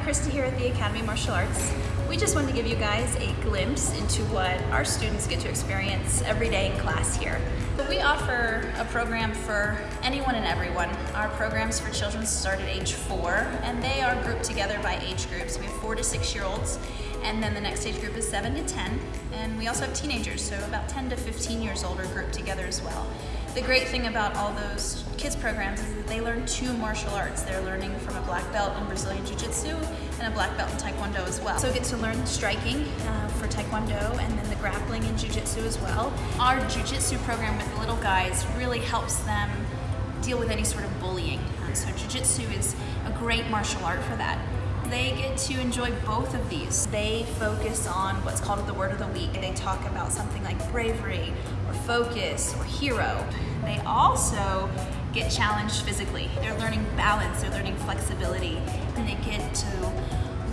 Krista here at the Academy of Martial Arts. We just wanted to give you guys a glimpse into what our students get to experience every day in class here. We offer a program for anyone and everyone. Our programs for children start at age four and they are grouped together by age groups. We have four to six year olds and then the next age group is seven to 10 and we also have teenagers, so about 10 to 15 years old are grouped together as well. The great thing about all those kids programs is that they learn two martial arts. They're learning from a black belt in Brazilian Jiu-Jitsu and a black belt in Taekwondo as well. So get to learn striking uh, for Taekwondo and then the grappling in Jiu-Jitsu as well. Our Jiu-Jitsu program with the little guys really helps them deal with any sort of bullying. Um, so Jiu-Jitsu is a great martial art for that they get to enjoy both of these. They focus on what's called the word of the week. And they talk about something like bravery or focus or hero. They also get challenged physically. They're learning balance, they're learning flexibility, and they get to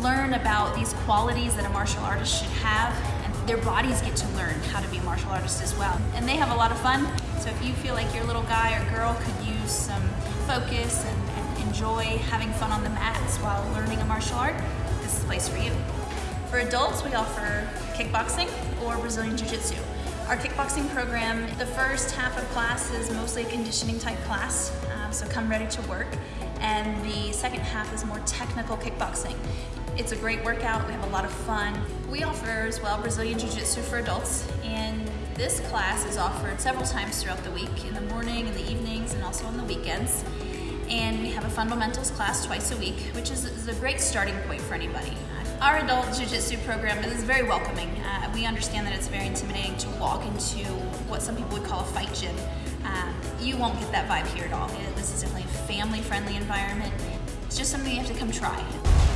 learn about these qualities that a martial artist should have and their bodies get to learn how to be a martial artist as well. And they have a lot of fun. So if you feel like your little guy or girl could use some focus and enjoy having fun on the mats while learning a martial art, this is the place for you. For adults, we offer kickboxing or Brazilian Jiu-Jitsu. Our kickboxing program, the first half of class is mostly a conditioning type class, um, so come ready to work. And the second half is more technical kickboxing. It's a great workout, we have a lot of fun. We offer as well Brazilian Jiu-Jitsu for adults, and this class is offered several times throughout the week, in the morning, in the evenings, and also on the weekends and fundamentals class twice a week, which is, is a great starting point for anybody. Our adult jiu-jitsu program is very welcoming. Uh, we understand that it's very intimidating to walk into what some people would call a fight gym. Um, you won't get that vibe here at all. This is definitely a family-friendly environment. It's just something you have to come try.